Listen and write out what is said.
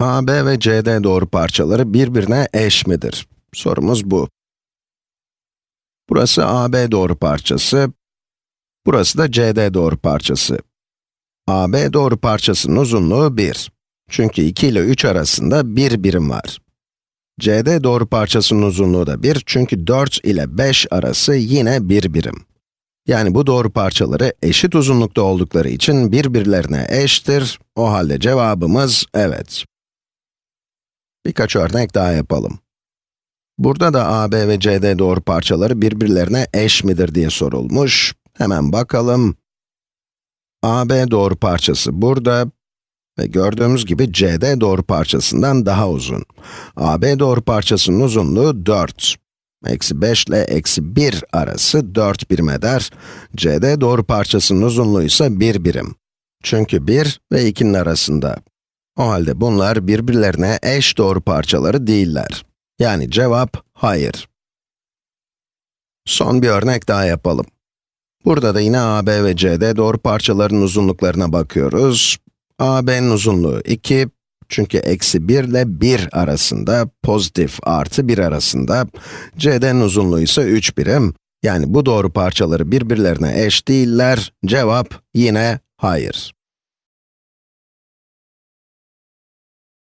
AB ve CD doğru parçaları birbirine eş midir? Sorumuz bu. Burası AB doğru parçası, burası da CD doğru parçası. AB doğru parçasının uzunluğu 1. Çünkü 2 ile 3 arasında 1 birim var. CD doğru parçasının uzunluğu da 1 çünkü 4 ile 5 arası yine 1 birim. Yani bu doğru parçaları eşit uzunlukta oldukları için birbirlerine eştir. O halde cevabımız evet. Birkaç örnek daha yapalım. Burada da AB ve CD doğru parçaları birbirlerine eş midir diye sorulmuş. Hemen bakalım. AB doğru parçası burada ve gördüğümüz gibi CD doğru parçasından daha uzun. AB doğru parçasının uzunluğu 4. Eksi 5 ile eksi 1 arası 4 birim eder. CD doğru parçasının uzunluğu ise 1 birim. Çünkü 1 ve 2'nin arasında. O halde bunlar birbirlerine eş doğru parçaları değiller. Yani cevap hayır. Son bir örnek daha yapalım. Burada da yine AB ve CD doğru parçaların uzunluklarına bakıyoruz. AB'nin uzunluğu 2, çünkü eksi 1 ile 1 arasında, pozitif artı 1 arasında. CD'nin uzunluğu ise 3 birim. Yani bu doğru parçaları birbirlerine eş değiller. Cevap yine hayır.